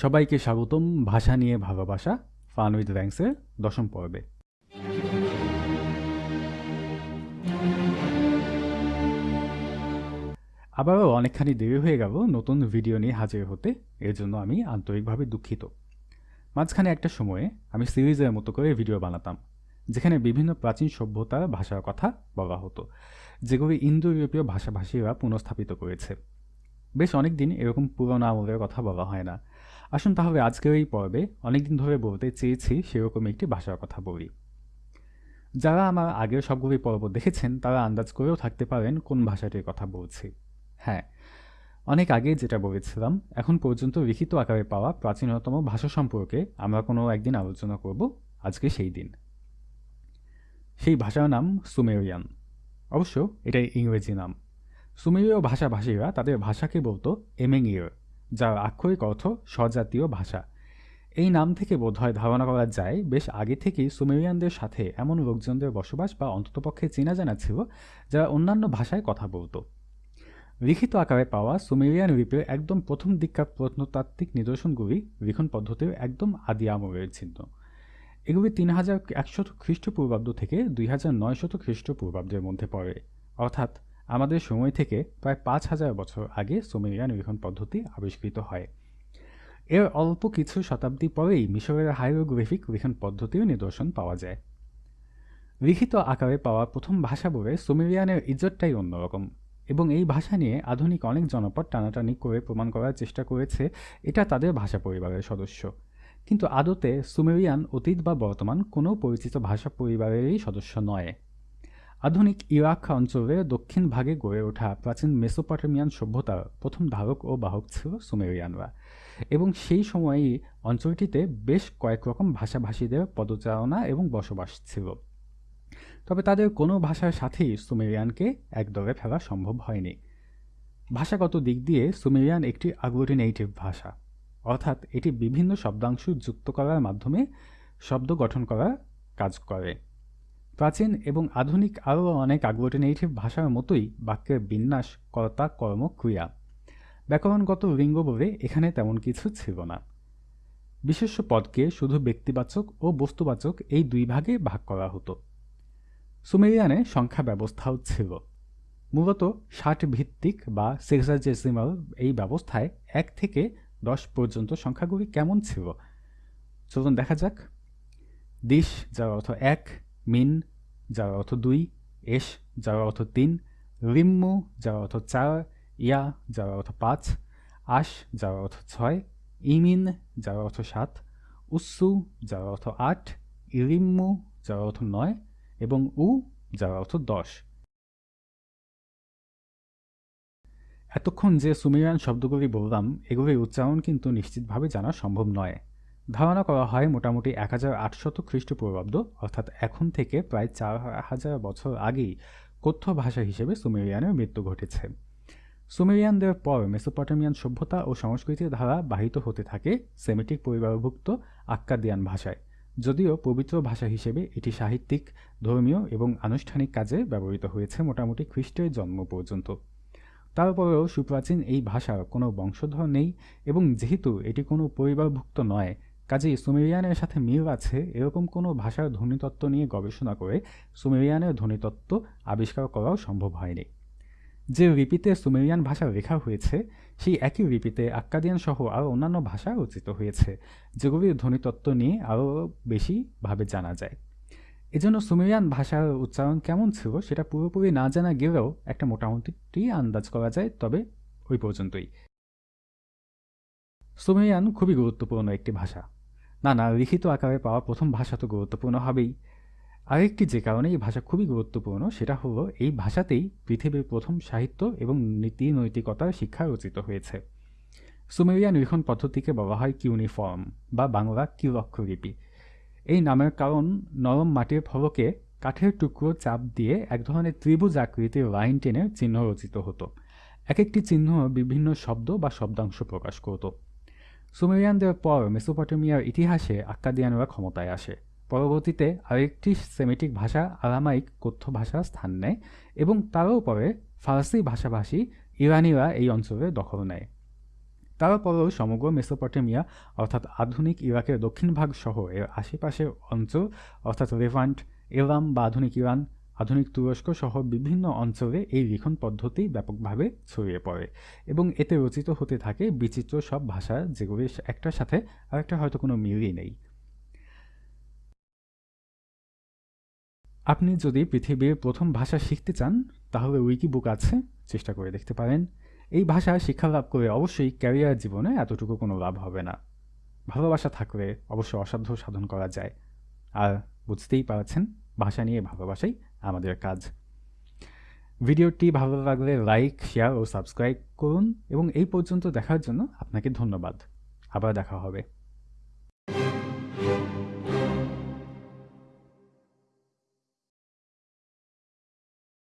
সবাইকে স্বাগতম। ভাষা নিয়ে ভালোবাসা ফান উইথ র্যাঙ্কসের দশম পর্বে। আবারও অনেকখানি দেরি হয়ে গেল নতুন ভিডিও নিয়ে হাজির হতে, এর জন্য আমি আন্তরিকভাবে দুঃখিত। মাঝখানে একটা সময়ে আমি সিরিজের মতো করে ভিডিও বানাতাম, যেখানে বিভিন্ন প্রাচীন সভ্যতার ভাষার কথা বলা হতো, যেগুলি ইন্দো ইউরোপীয় ভাষাভাষীরা পুনঃস্থাপিত করেছে। বেশ অনেক দিন এরকম পুরোনো আমলের কথা বলা হয় না। আসুন তাহলে আজকের এই পর্বে অনেকদিন ধরে বলতে চেয়েছি সেরকম একটি ভাষার কথা বলি। যারা আমার আগের সবগুলি পর্ব দেখেছেন, তারা আন্দাজ করেও থাকতে পারেন কোন ভাষাটির কথা বলছি। হ্যাঁ অনেক আগে যেটা বলেছিলাম, এখন পর্যন্ত লিখিত আকারে পাওয়া প্রাচীনতম ভাষা সম্পর্কে আমরা কোনো একদিন আলোচনা করব আজকে সেই দিন। সেই ভাষার নাম সুমেরিয়ান। অবশ্য এটাই ইংরেজি নাম। সুমেরীয় ভাষাভাষীরা তাদের ভাষাকে বলতো এমেঙ্গিয়র যার আক্ষরিক অর্থ স্বজাতীয় ভাষা। এই নাম থেকে বোধহয় ধারণা করা যায়, বেশ আগে থেকেই সুমেরিয়ানদের সাথে এমন লোকজনদের বসবাস বা অন্ততপক্ষে চেনা জানা ছিল, যারা অন্যান্য ভাষায় কথা বলতো। লিখিত আকারে পাওয়া সুমেরিয়ান লিপির একদম প্রথম দিককার প্রত্নতাত্ত্বিক নিদর্শনগুলি লিখন পদ্ধতির একদম আদি আমলের চিহ্ন এগুলি তিন হাজার একশত খ্রিস্টপূর্বাব্দ থেকে দুই হাজার নয়শত খ্রিস্টপূর্বাব্দের মধ্যে পড়ে। অর্থাৎ আমাদের সময় থেকে প্রায় পাঁচ হাজার বছর আগে সুমেরিয়ান লিখন পদ্ধতি আবিষ্কৃত হয়। এর অল্প কিছু শতাব্দী পরেই মিশরের হাইরোগ্রাফিক লিখন পদ্ধতির নিদর্শন পাওয়া যায়। লিখিত আকারে পাওয়া প্রথম ভাষা বলে সুমেরিয়ানের ইজ্জতটাই অন্যরকম এবং এই ভাষা নিয়ে আধুনিক অনেক জনপদ টানাটানি করে প্রমাণ করার চেষ্টা করেছে এটা তাদের ভাষা পরিবারের সদস্য। কিন্তু আদতে সুমেরিয়ান অতীত বা বর্তমান কোনো পরিচিত ভাষা পরিবারেরই সদস্য নয়। আধুনিক ইরাক অঞ্চলের দক্ষিণ ভাগে গড়ে ওঠা প্রাচীন মেসোপটেমিয়ান সভ্যতার প্রথম ধারক ও বাহক ছিল সুমেরিয়ানরা। এবং সেই সময়েই অঞ্চলটিতে বেশ কয়েক রকম ভাষাভাষীদের পদচারণা এবং বসবাস ছিল। তবে তাদের কোনো ভাষার সাথেই সুমেরিয়ানকে একদরে ফেলা সম্ভব হয়নি। ভাষাগত দিক দিয়ে সুমেরিয়ান একটি আগ্লুটিনেটিভ ভাষা। অর্থাৎ এটি বিভিন্ন শব্দাংশ যুক্ত করার মাধ্যমে শব্দ গঠন করার কাজ করে। প্রাচীন এবং আধুনিক আরও অনেক আগ্লুটিনেটিভ ভাষার মতোই বাক্যের বিন্যাস, কর্তা, কর্ম, ক্রিয়া। ব্যাকরণগত লিঙ্গ বলে এখানে তেমন কিছু ছিল না। বিশেষ্য পদকে শুধু ব্যক্তিবাচক ও বস্তুবাচক এই দুই ভাগে ভাগ করা হতো। সুমেরিয়ানে সংখ্যা ব্যবস্থাও ছিল। মূলত ষাট ভিত্তিক বা সেক্সাজেসিমাল এই ব্যবস্থায় এক থেকে দশ পর্যন্ত সংখ্যাগুলি কেমন ছিল? চলুন দেখা যাক। দিশ, যার অর্থ এক মিন যার অর্থ দুই এস যার অর্থ তিন, রিম্মু যার অর্থ চার, ইয়া যার অর্থ পাঁচ, আশ যার অর্থ ছয়, ইমিন যার অর্থ সাত উৎসু যার অর্থ আট ইরিম্মু যার অর্থ নয় এবং উ যার অর্থ দশ। এতক্ষণ যে সুমেরিয়ান শব্দগুলি বললাম, এগুলির উচ্চারণ কিন্তু নিশ্চিতভাবে জানা সম্ভব নয়। ধারণা করা হয় মোটামুটি এক হাজার আটশত খ্রিস্টপূর্বাব্দ, অর্থাৎ এখন থেকে প্রায় চার হাজার বছর আগেই কথ্য ভাষা হিসেবে সুমেরিয়ানের মৃত্যু ঘটেছে। সুমেরিয়ানদের পর মেসোপটেমিয়ান সভ্যতা ও সংস্কৃতির ধারা বাহিত হতে থাকে সেমেটিক পরিবারভুক্ত আক্কাদিয়ান ভাষায়, যদিও পবিত্র ভাষা হিসেবে এটি সাহিত্যিক, ধর্মীয় এবং আনুষ্ঠানিক কাজে ব্যবহৃত হয়েছে মোটামুটি খ্রিস্টের জন্ম পর্যন্ত। তারপরেও সুপ্রাচীন এই ভাষার কোনো বংশধর নেই এবং যেহেতু এটি কোনো পরিবারভুক্ত নয় কাজেই সুমেরিয়ানের সাথে মিল আছে এরকম কোনো ভাষার ধ্বনিতত্ত্ব নিয়ে গবেষণা করে সুমেরিয়ানের ধ্বনিতত্ত্ব আবিষ্কার করাও সম্ভব হয়নি। যে লিপিতে সুমেরিয়ান ভাষা লেখা হয়েছে, সেই একই লিপিতে আক্কাদিয়ান সহ আরও অন্যান্য ভাষা রচিত হয়েছে, যেগুলির ধ্বনিতত্ত্ব নিয়ে আরও বেশিভাবে জানা যায়। এজন্য সুমেরিয়ান ভাষার উচ্চারণ কেমন ছিল সেটা পুরোপুরি না জানা গেলেও একটা মোটামুটি আন্দাজ করা যায়, তবে ওই পর্যন্তই। সুমেরিয়ান খুবই গুরুত্বপূর্ণ একটি ভাষা। না না, লিখিত আকারে পাওয়া প্রথম ভাষা তো গুরুত্বপূর্ণ হবেই। আরেকটি যে কারণে এই ভাষা খুবই গুরুত্বপূর্ণ, সেটা হলো এই ভাষাতেই পৃথিবীর প্রথম সাহিত্য এবং নীতি নৈতিকতার শিক্ষা রচিত হয়েছে। সুমেরিয়ান লিখন পদ্ধতিকে বলা হয় কিউনিফর্ম বা বাংলা কিউরক্ষরলিপি এই নামের কারণ নরম মাটির ফলকে কাঠের টুকরো চাপ দিয়ে এক ধরনের ত্রিভুজ আকৃতির লাইন টেনে চিহ্ন রচিত হতো। এক একটি চিহ্ন বিভিন্ন শব্দ বা শব্দাংশ প্রকাশ করত। সুমেরিয়ানদের পর মেসোপটেমিয়ার ইতিহাসে আক্কাদিয়ানরা ক্ষমতায় আসে। পরবর্তীতে আরেকটি সেমেটিক ভাষা আরামাইক কথ্য ভাষা স্থান নেয় এবং তারও পরে ফার্সি ভাষাভাষী ইরানিরা এই অঞ্চলে দখল নেয়। তারপরেও সমগ্র মেসোপটেমিয়া, অর্থাৎ আধুনিক ইরাকের দক্ষিণ ভাগ সহ এর আশেপাশের অঞ্চল, অর্থাৎ রেভান্ট, এলাম বা আধুনিক ইরান আধুনিক তুরস্ক সহ বিভিন্ন অঞ্চলে এই লিখন পদ্ধতি ব্যাপকভাবে ছড়িয়ে পড়ে এবং এতে রচিত হতে থাকে বিচিত্র সব ভাষা যেগুলির একটার সাথে আরেকটা হয়তো কোনো মিলই নেই। আপনি যদি পৃথিবীর প্রথম ভাষা শিখতে চান, তাহলে উইকি বুক আছে, চেষ্টা করে দেখতে পারেন। এই ভাষা শিক্ষা লাভ করে অবশ্যই ক্যারিয়ার জীবনে এতটুকু কোনো লাভ হবে না। ভালোবাসা থাকলে অবশ্যই অসাধ্য সাধন করা যায়। আর বুঝতেই পারছেন, ভাষা নিয়ে ভালোবাসাই আমাদের কাজ। ভিডিওটি ভালো লাগলে লাইক, শেয়ার ও সাবস্ক্রাইব করুন এবং এই পর্যন্ত দেখার জন্য আপনাকে ধন্যবাদ। আবার দেখা হবে।